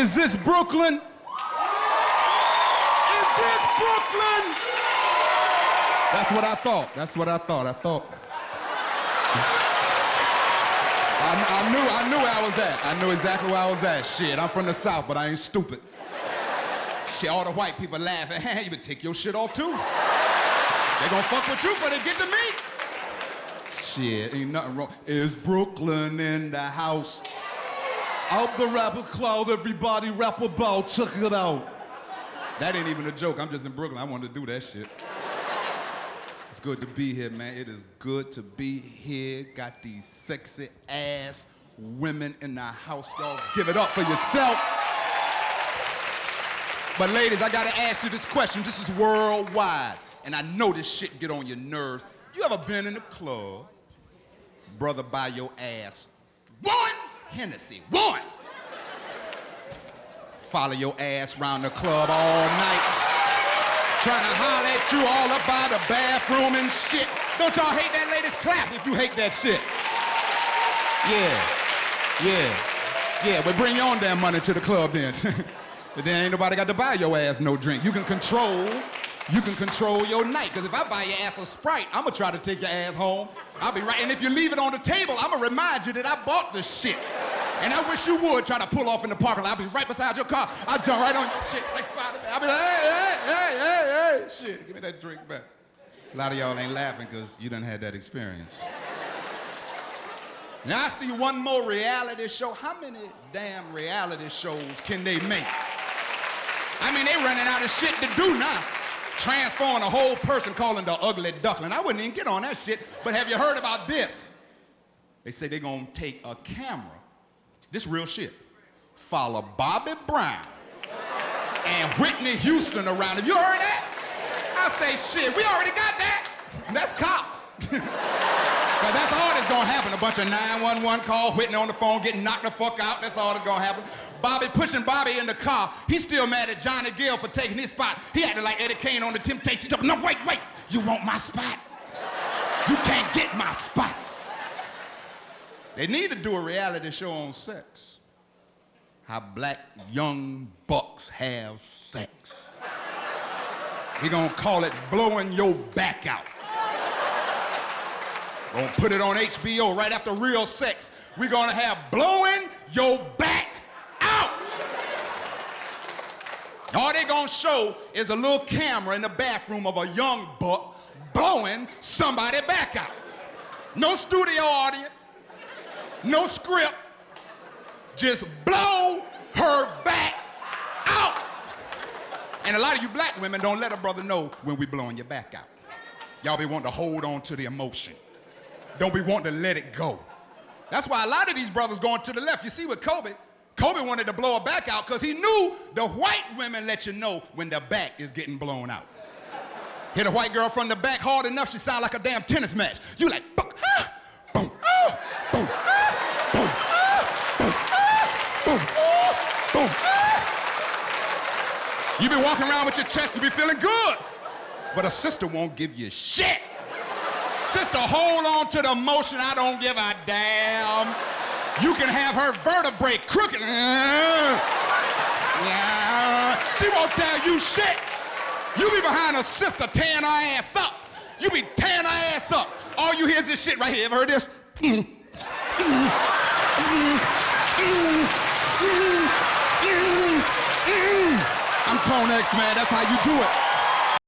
Is this Brooklyn? Is this Brooklyn? That's what I thought. That's what I thought. I thought. I, I knew I knew where I was at. I knew exactly where I was at. Shit, I'm from the South, but I ain't stupid. Shit, all the white people laughing. Hey, you better take your shit off too. They gonna fuck with you before they get to me. Shit, ain't nothing wrong. Is Brooklyn in the house? Out the rapper cloud, everybody rap about. Check it out. That ain't even a joke. I'm just in Brooklyn. I wanted to do that shit. It's good to be here, man. It is good to be here. Got these sexy ass women in the house, dog. Give it up for yourself. But ladies, I gotta ask you this question. This is worldwide. And I know this shit get on your nerves. You ever been in a club? Brother buy your ass one Hennessy, one. Follow your ass around the club all night. Trying to holler at you all up by the bathroom and shit. Don't y'all hate that? Ladies, clap if you hate that shit. Yeah, yeah, yeah. Well, bring your own damn money to the club then. but then ain't nobody got to buy your ass no drink. You can control, you can control your night. Because if I buy your ass a Sprite, I'm going to try to take your ass home. I'll be right. And if you leave it on the table, I'm going to remind you that I bought the shit. And I wish you would try to pull off in the parking lot. I'll be right beside your car. I'll jump right on your shit like Spider-Man. I'll be like, hey, hey, hey, hey, hey. Shit, give me that drink back. A lot of y'all ain't laughing because you done had that experience. Now I see one more reality show. How many damn reality shows can they make? I mean, they running out of shit to do now. Transforming a whole person calling the ugly duckling. I wouldn't even get on that shit. But have you heard about this? They say they're gonna take a camera this real shit. Follow Bobby Brown and Whitney Houston around. Have you heard that? I say, shit, we already got that. And that's cops. Because that's all that's gonna happen. A bunch of 911 call, Whitney on the phone, getting knocked the fuck out. That's all that's gonna happen. Bobby pushing Bobby in the car. He's still mad at Johnny Gill for taking his spot. He acted like Eddie Kane on the Temptation. No, wait, wait. You want my spot? You can't get my spot. They need to do a reality show on sex. How black young bucks have sex. We're gonna call it blowing your back out. Gonna put it on HBO right after real sex. We're gonna have blowing your back out. All they gonna show is a little camera in the bathroom of a young buck blowing somebody back out. No studio audience no script. Just blow her back out. And a lot of you black women don't let a brother know when we blowing your back out. Y'all be wanting to hold on to the emotion. Don't be wanting to let it go. That's why a lot of these brothers going to the left. You see with Kobe, Kobe wanted to blow her back out because he knew the white women let you know when the back is getting blown out. Hit a white girl from the back hard enough, she sound like a damn tennis match. You like, boom, ah, boom, ah, boom, You be walking around with your chest, you be feeling good. But a sister won't give you shit. Sister, hold on to the emotion. I don't give a damn. You can have her vertebrae crooked. Yeah. She won't tell you shit. You be behind a sister tearing her ass up. You be tearing her ass up. All you hear is this shit right here. Ever heard this? I'm Tone X, man. That's how you do it.